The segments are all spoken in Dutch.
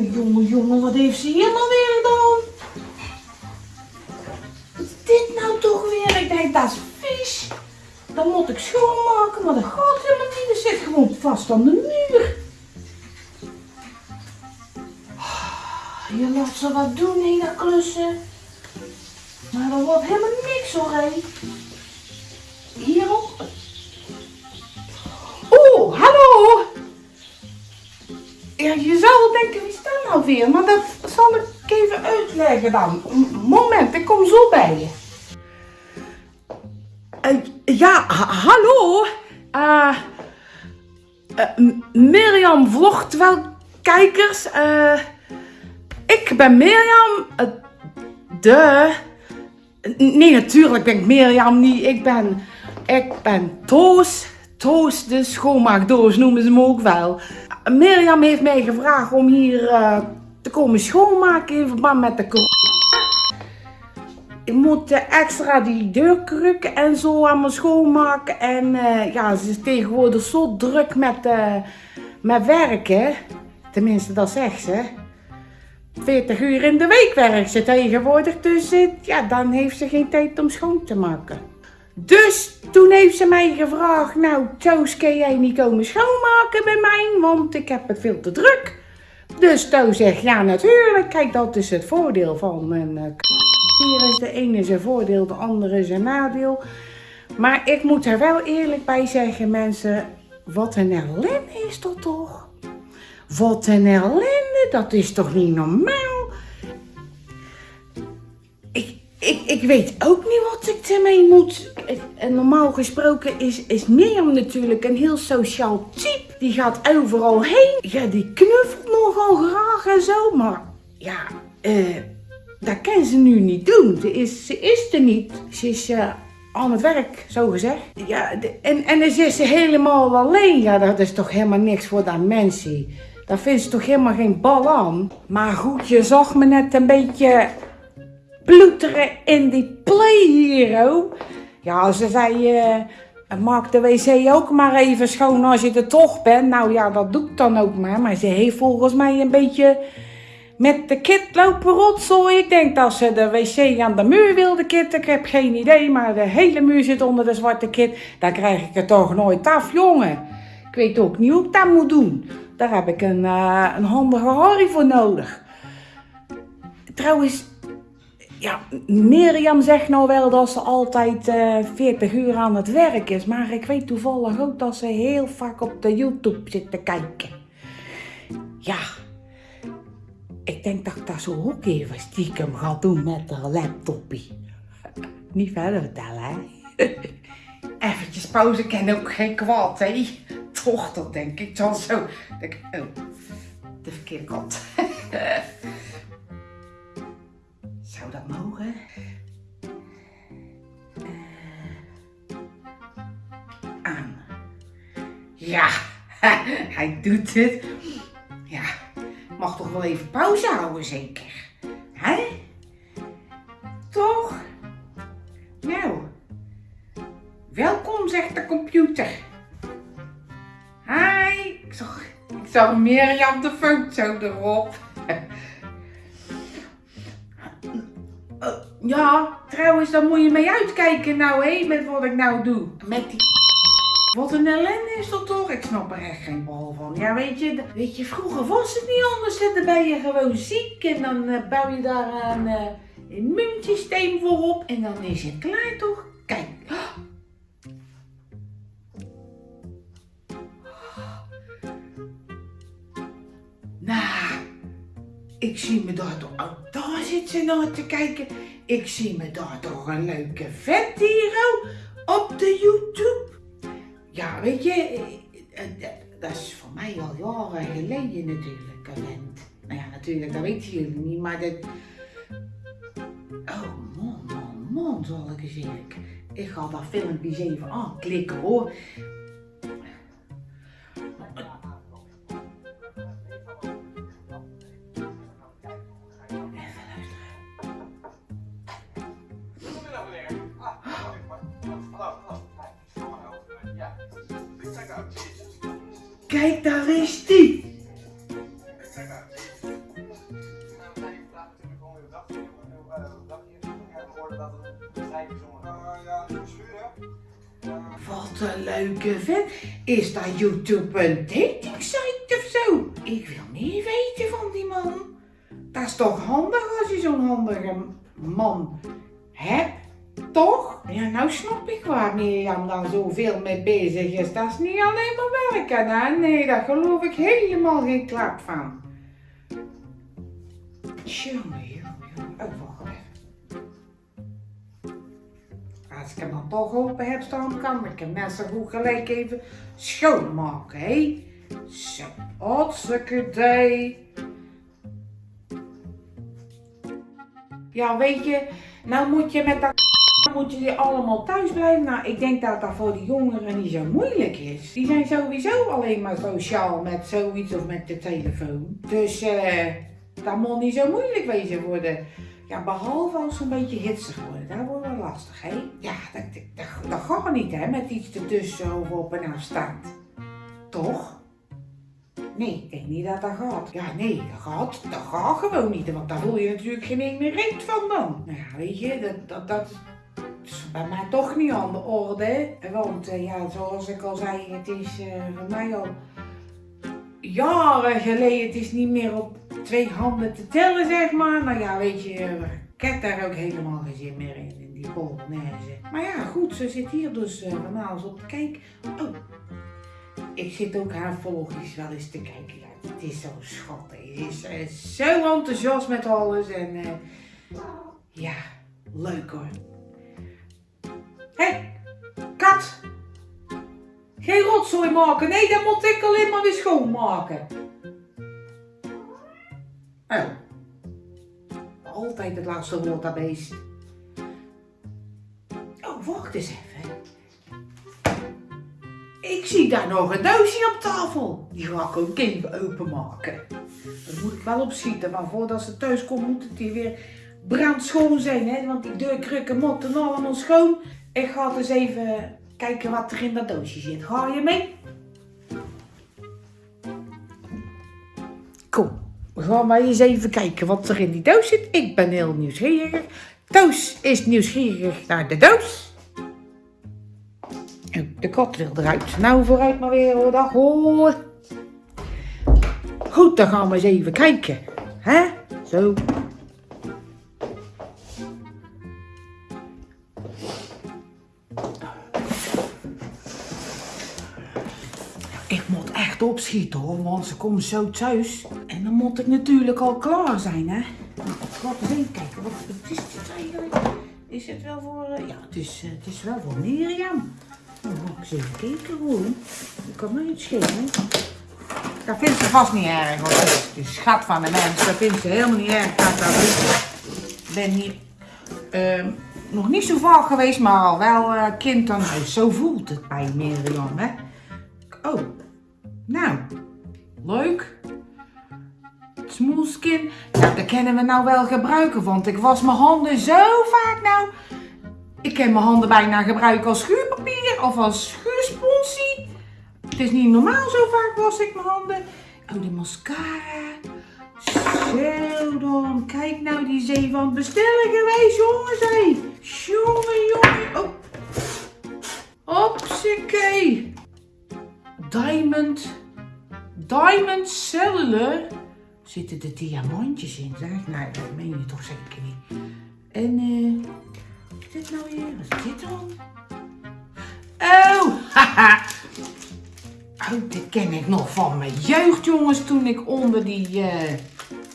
Jongen, jongen, wat heeft ze hier nou weer gedaan? Is dit nou toch weer? Ik denk, dat is vies. Dan moet ik schoonmaken, maar dat gaat helemaal zit gewoon vast aan de muur. Ah, Je laat ze wat doen, dat klussen. Maar dat wordt helemaal niks hoor, hé. Hierop. Ja, je zou wel denken, wie is dat nou weer? Maar dat zal ik even uitleggen dan. Moment, ik kom zo bij je. Eh, ja, ha- hallo. M- Mirjam vlogt wel kijkers. Ik ben Mirjam. de. Nee, natuurlijk ben ik Mirjam niet. Ik ben, ik ben Toos. Toos, de schoonmaakdoos noemen ze me ook wel. Mirjam heeft mij gevraagd om hier eh, te komen schoonmaken in verband met de corona. Ik moet eh, extra die deurkrukken en zo allemaal schoonmaken. En eh, ja, ze is tegenwoordig zo druk met, met werken. Tenminste, dat zegt ze. 40 uur in de week werkt ze tegenwoordig. Dus ja, dan heeft ze geen tijd om schoon te maken. Dus toen heeft ze mij gevraagd, nou Toos, kan jij niet komen schoonmaken bij mij? Want ik heb het veel te druk. Dus Toos zegt, ja natuurlijk, kijk dat is het voordeel van een eh, Hier is de ene zijn voordeel, de andere zijn nadeel. Maar ik moet er wel eerlijk bij zeggen, mensen, wat een ellende is dat toch? Wat een ellende, dat is toch niet normaal? Ik, weet ook niet wat ik ermee moet. En normaal gesproken is, is Mirjam natuurlijk een heel sociaal type. Die gaat overal heen. Ja, die knuffelt nogal graag en zo. Maar ja, eh, dat kan ze nu niet doen. Ze is, ze is er niet. Ze is eh, aan het werk, zo gezegd. Ja, en, en dan is ze helemaal alleen. Ja, dat is toch helemaal niks voor dat mensie. Daar vindt ze toch helemaal geen bal aan. Maar goed, je zag me net een beetje ploeteren in die Play Hero. Ja, ze zei, eh, maak de wc ook maar even schoon als je er toch bent. Nou ja, dat doe ik dan ook maar. Maar ze heeft volgens mij een beetje met de kit lopen rotzooi. Ik denk dat ze de wc aan de muur wilde kitten. Ik heb geen idee, maar de hele muur zit onder de zwarte kit. Dan krijg ik het toch nooit af, jongen. Ik weet ook niet hoe ik dat moet doen. Daar heb ik een, eh, een handige Harry voor nodig. Trouwens, ja, Mirjam zegt nou wel dat ze altijd eh 40 uur aan het werk is. Maar ik weet toevallig ook dat ze heel vaak op de YouTube zit te kijken. Ja, ik denk dat ik dat zo ook even stiekem ga doen met haar laptopie. Niet verder vertellen, hè? Eventjes pauze kan ook geen kwaad, hè? Toch, dat denk ik dan zo. Oh, de verkeerde kant. Ja, hij doet het. Ja, mag toch wel even pauze houden, zeker? Hè? Toch? Nou, welkom, zegt de computer. Hi, ik zag, ik zag Mirjam de foto erop. Eh, ja, trouwens, daar moet je mee uitkijken nou, hé, met wat ik nou doe. Met die... Wat een ellende is dat toch? Ik snap er echt geen bal van. Ja, weet je, weet je vroeger was het niet anders. hè. Dan ben je gewoon ziek en dan eh, bouw je daar een eh, immuunsysteem voor op. En dan is het klaar, toch? Kijk. Nou, ik zie me daar toch... Oh, daar zit ze naar te kijken. Ik zie me daar toch een leuke vet hier oh, op de YouTube. Ja, weet je, eh, eh, dat is voor mij al jaren geleden natuurlijk, talent. Nou ja, natuurlijk, dat weten jullie niet, maar dat... Oh man, man, man, zal ik eens even... Ik ga dat filmpje eens even aanklikken hoor. Kijk, daar is die. Wat een leuke vent. Is dat YouTube een dating site of zo? Ik wil niet weten van die man. Dat is toch handig als je zo'n handige man hebt? Toch? Ja, nou snap ik waar Mirjam dan zoveel mee bezig is. Dat is niet alleen maar werken, hè? Nee, daar geloof ik helemaal geen klap van. Jongen, jongen. Oh. Als ik hem dan toch open heb staan, kan ik hem net zo goed gelijk even schoonmaken, hé? Zo, hartstikke idee. Ja, weet je, nou moet je met dat moet je allemaal thuis blijven. Nou, ik denk dat dat voor de jongeren niet zo moeilijk is. Die zijn sowieso alleen maar sociaal met zoiets of met de telefoon. Dus eh, dat moet niet zo moeilijk wezen worden. Ja, behalve als ze een beetje hitsig worden. Dat wordt wel lastig, hè? Ja, dat, dat, dat gaat niet, hè, met iets ertussen of op een afstand. Toch? Nee, ik denk niet dat dat gaat. Ja, nee, dat gaat, dat gaat gewoon niet. Want daar voel je natuurlijk geen ene reet van dan. Nou ja, weet je, dat, dat, dat bij mij toch niet aan de orde. Want eh, ja, zoals ik al zei, het is eh, voor mij al jaren geleden. Het is niet meer op twee handen te tellen, zeg maar. Nou ja, weet je, eh, ik heb daar ook helemaal geen zin meer in, die Polonaise. Maar ja, goed, ze zit hier dus uh, van alles op te kijken. Oh, ik zit ook haar volgers wel eens te kijken. Ja, het is zo schattig. Ze is eh, zo enthousiast met alles. En eh, ja, leuk hoor. Hé, hey, kat! Geen rotzooi maken. Nee, dat moet ik alleen maar weer schoonmaken. Oh. Altijd het laatste woord dat beest. Oh, wacht eens even. Ik zie daar nog een doosje op tafel. Die ga ik ook even openmaken. Daar moet ik wel opschieten, maar voordat ze thuis komt moet het hier weer brandschoon zijn. Hè? Want die deurkrukken moeten allemaal schoon. Ik ga dus even kijken wat er in dat doosje zit. Ga je mee? Kom, we gaan maar eens even kijken wat er in die doos zit. Ik ben heel nieuwsgierig. Toos is nieuwsgierig naar de doos. Oh, de kat wil eruit. Nou, vooruit maar weer. Dag hoor. Goed, dan gaan we eens even kijken. Hè? Zo. Ik moet echt opschieten hoor, want ze komt zo thuis. En dan moet ik natuurlijk al klaar zijn, hè. Nou, we eens even kijken, wat, wat is dit eigenlijk? Is het wel voor... eh, ja, het is, eh, het is wel voor Mirjam. Nou, ga ik eens even kijken hoor. Ik kan me niet schelen. Dat vindt ze vast niet erg hoor. Het is schat van de mens. Dat vindt ze helemaal niet erg. Dat dat. Ik ben hier ehm, nog niet zo vaak geweest, maar al wel eh, kind aan huis. Zo voelt het bij Mirjam, hè. Oh, nou, leuk. Smoelskin. Nou, dat kunnen we nou wel gebruiken, want ik was mijn handen zo vaak nou. Ik kan mijn handen bijna gebruiken als schuurpapier of als schuursponsie. Het is niet normaal, zo vaak was ik mijn handen. Oh, die mascara. Zo dan. Kijk nou, die zee van bestellen geweest, jongens. Hé. Jongen, jongen. Oh. Diamond. Diamond Cellular. Zitten er diamantjes in, zeg? Nee, dat meen je toch zeker niet. En, eh... wat is dit nou weer? Wat is dit dan? Oh, haha. Oh, dit ken ik nog van mijn jeugd, jongens, toen ik onder die... eh,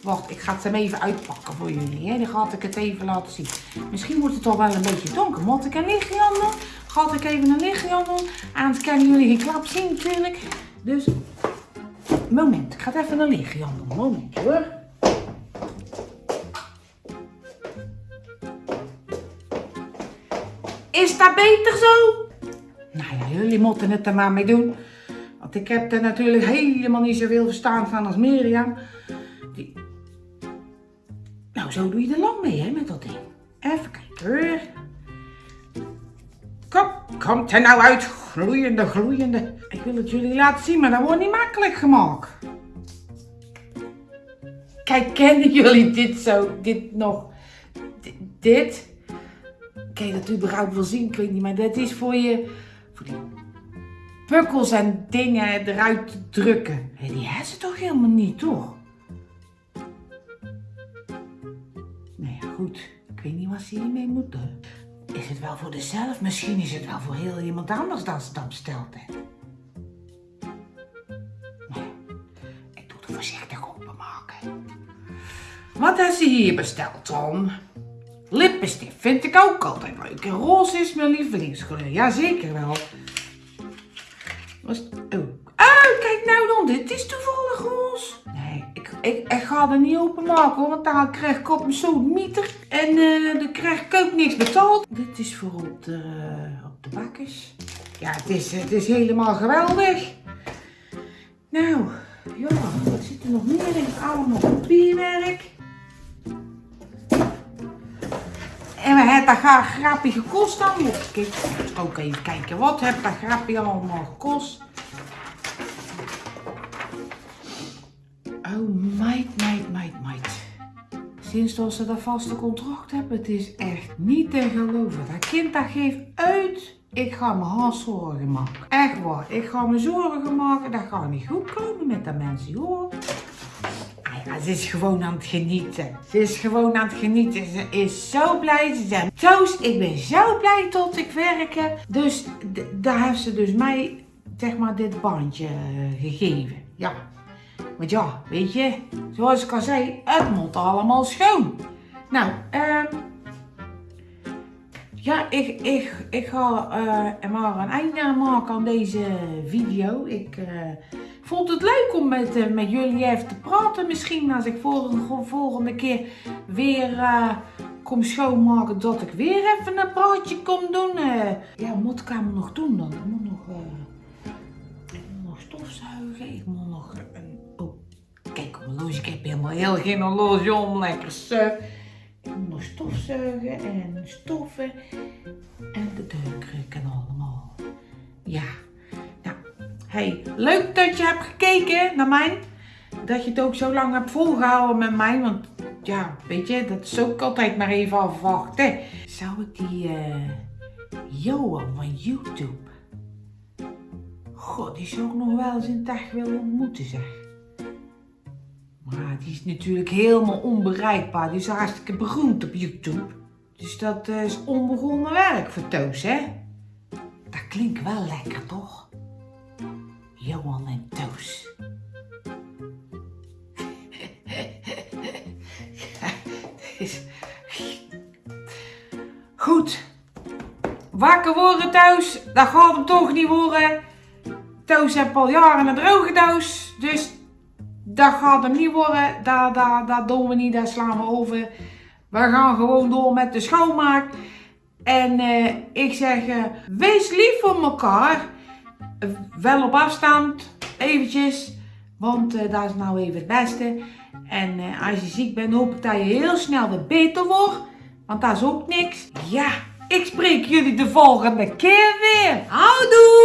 Wacht, ik ga het hem even uitpakken voor jullie. Hè? Dan ga ik het even laten zien. Misschien wordt het toch wel een beetje donker. Moet ik een lichtje aan doen? Ga ik even een lichtje aan doen? Anders kunnen jullie geen klap zien natuurlijk. Dus, moment. Ik ga het even lichtje aan doen. Moment hoor. Is dat beter zo? Nou ja, jullie moeten het er maar mee doen. Want ik heb er natuurlijk helemaal niet zoveel verstaan van als Mirjam. Die... Nou, zo doe je er lang mee, hè, met dat ding. Even kijken hoor. Kom, komt er nou uit. Gloeiende, gloeiende. Ik wil het jullie laten zien, maar dat wordt niet makkelijk gemaakt. Kijk, kennen jullie dit zo? Dit nog? D- dit? je dat überhaupt wel zien? Ik weet niet, maar dat is voor je... Voor die pukkels en dingen eruit te drukken. Hé, die hebben ze toch helemaal niet, toch? Nee, goed. Ik weet niet wat ze hiermee moeten. Is het wel voor dezelf? Misschien is het wel voor heel iemand anders dat ze dat besteld. Voorzichtig openmaken. Wat heeft ze hier besteld, Tom? Lippenstift vind ik ook altijd leuk. En roze is mijn lievelingskleur. Jazeker wel. Was, oh. oh, kijk nou dan. Dit is toevallig roze. Nee, ik, ik, ga er niet openmaken. Want dan krijg ik op mijn zo'n mieter. En eh, dan krijg ik ook niks betaald. Dit is voor op de, op de bakjes. Ja, het is, het is helemaal geweldig. Nou, ja, wat zit er nog meer in? Allemaal papierwerk. En we hebben dat graag grappie gekost dan. Moet ik ook even kijken. Wat heeft dat grappie allemaal gekost? Oh, meid, meid, meid, meid. Sinds dat ze dat vaste contract hebben, het is echt niet te geloven. Dat kind dat geeft uit. Ik ga me zorgen maken. Echt waar. Ik ga me zorgen maken. Dat gaat niet goed komen met dat mensen, hoor. Ah ja, ze is gewoon aan het genieten. Ze is gewoon aan het genieten. Ze is zo blij. Ze zegt, Toos, ik ben zo blij tot ik werk heb. Dus daar heeft ze dus mij, zeg maar, dit bandje eh, gegeven. Ja. Want ja, weet je, zoals ik al zei, het moet allemaal schoon. Nou, ehm... ja, ik, ik, ik ga er maar een einde maken aan deze video. Ik eh, vond het leuk om met, eh, met jullie even te praten. Misschien als ik volgende, volgende keer weer kom schoonmaken, dat ik weer even een praatje kom doen. Ja, wat moet ik nog doen dan? Ik moet nog, stofzuigen. Ik moet nog een... Oh, kijk horloge. Ik heb helemaal heel geen horloge om. Lekker suf. Nog stofzuigen en stoffen. En de deurkruk en allemaal. Ja. Nou, hey, leuk dat je hebt gekeken naar mij. Dat je het ook zo lang hebt volgehouden met mij. Want ja, weet je, dat is ook altijd maar even afwachten. Zou ik die eh Johan van YouTube... God, die zou ik nog wel eens in echt willen ontmoeten, zeg. Maar die is natuurlijk helemaal onbereikbaar. Die is hartstikke beroemd op YouTube. Dus dat eh, is onbegonnen werk voor Toos, hè? Dat klinkt wel lekker, toch? Johan en Toos. Goed. Wakker worden thuis, dat gaat hem toch niet worden. Toos heeft al jaren een droge doos, dus dat gaat hem niet worden. Dat, dat, dat doen we niet, dat slaan we over. We gaan gewoon door met de schoonmaak. En eh, ik zeg, eh, wees lief voor elkaar. Wel op afstand, eventjes. Want eh, dat is nou even het beste. En als je ziek bent, hoop ik dat je heel snel weer beter wordt. Want dat is ook niks. Ja, ik spreek jullie de volgende keer weer. Houdoe!